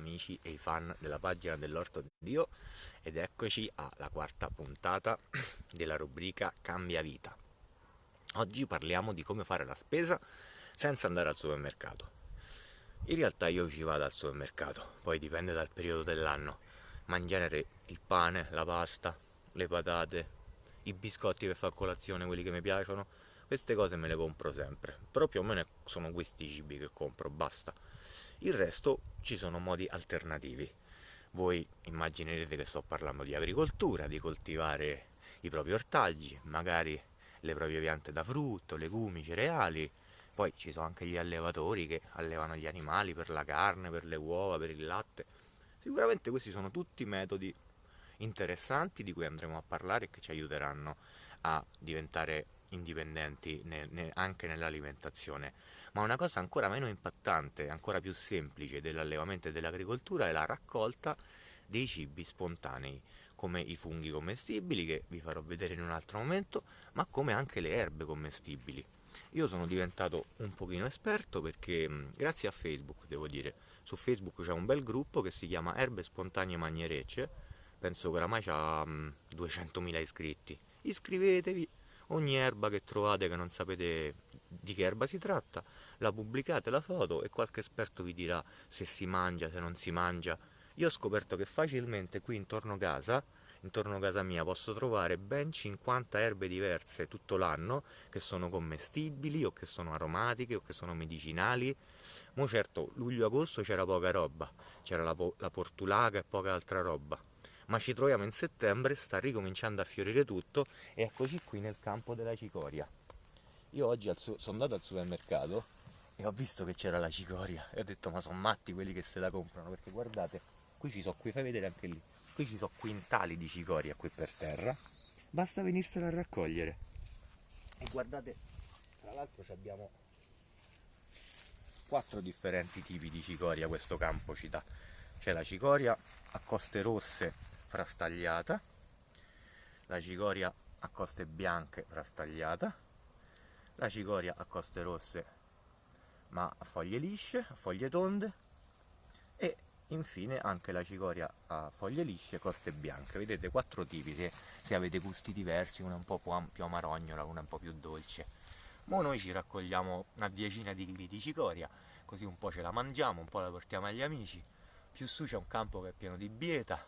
amici e i fan della pagina dell'Orto di Dio ed eccoci alla quarta puntata della rubrica Cambia Vita. Oggi parliamo di come fare la spesa senza andare al supermercato. In realtà io ci vado al supermercato, poi dipende dal periodo dell'anno, ma in genere il pane, la pasta, le patate, i biscotti per fare colazione, quelli che mi piacciono, queste cose me le compro sempre, però più o meno sono questi i cibi che compro, basta il resto ci sono modi alternativi. Voi immaginerete che sto parlando di agricoltura, di coltivare i propri ortaggi, magari le proprie piante da frutto, legumi, cereali. Poi ci sono anche gli allevatori che allevano gli animali per la carne, per le uova, per il latte. Sicuramente questi sono tutti metodi interessanti di cui andremo a parlare e che ci aiuteranno a diventare indipendenti anche nell'alimentazione ma una cosa ancora meno impattante, ancora più semplice dell'allevamento e dell'agricoltura è la raccolta dei cibi spontanei, come i funghi commestibili, che vi farò vedere in un altro momento, ma come anche le erbe commestibili. Io sono diventato un pochino esperto perché, grazie a Facebook, devo dire, su Facebook c'è un bel gruppo che si chiama Erbe Spontanee Magnerecce, penso che oramai ha 200.000 iscritti. Iscrivetevi, ogni erba che trovate che non sapete di che erba si tratta, la pubblicate la foto e qualche esperto vi dirà se si mangia, se non si mangia. Io ho scoperto che facilmente qui intorno a casa, intorno a casa mia, posso trovare ben 50 erbe diverse tutto l'anno che sono commestibili o che sono aromatiche o che sono medicinali. Mo certo, luglio-agosto c'era poca roba, c'era la, la portulaga e poca altra roba ma ci troviamo in settembre, sta ricominciando a fiorire tutto e eccoci qui nel campo della cicoria. Io oggi sono andato al supermercato e ho visto che c'era la cicoria e ho detto ma sono matti quelli che se la comprano perché guardate qui ci sono qui fai vedere anche lì. Qui ci sono quintali di cicoria qui per terra basta venirsela a raccogliere. E guardate tra l'altro abbiamo quattro differenti tipi di cicoria questo campo ci dà. C'è la cicoria a coste rosse frastagliata la cicoria a coste bianche frastagliata la cicoria a coste rosse ma a foglie lisce, a foglie tonde e infine anche la cicoria a foglie lisce, coste bianche. Vedete quattro tipi, se, se avete gusti diversi, una un po' più amarognola, una un po' più dolce. Ora noi ci raccogliamo una decina di chili di cicoria, così un po' ce la mangiamo, un po' la portiamo agli amici. Più su c'è un campo che è pieno di bieta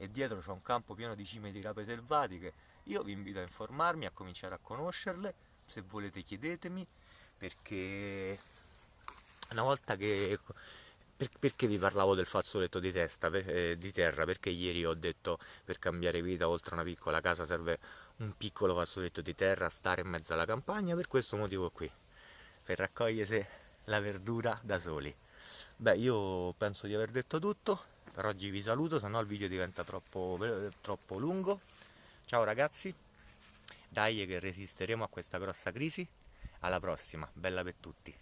e dietro c'è un campo pieno di cime di rape selvatiche. Io vi invito a informarmi, a cominciare a conoscerle, se volete chiedetemi, perché una volta che perché vi parlavo del fazzoletto di, testa, eh, di terra? Perché ieri ho detto per cambiare vita oltre una piccola casa serve un piccolo fazzoletto di terra, stare in mezzo alla campagna, per questo motivo qui, per raccogliersi la verdura da soli. Beh, io penso di aver detto tutto, per oggi vi saluto, se no il video diventa troppo, troppo lungo. Ciao ragazzi, dai che resisteremo a questa grossa crisi, alla prossima, bella per tutti.